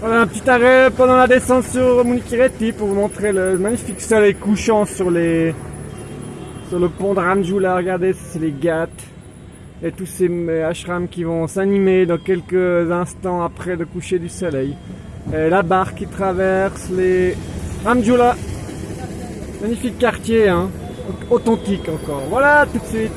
Voilà un petit arrêt pendant la descente sur Munikireti pour vous montrer le magnifique soleil couchant sur les sur le pont de Ramjula. Regardez, c'est les Ghats et tous ces euh, ashrams qui vont s'animer dans quelques instants après le coucher du soleil. Et la barque qui traverse les Ramjula. Magnifique quartier, hein, authentique encore. Voilà, tout de suite.